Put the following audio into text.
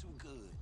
too good.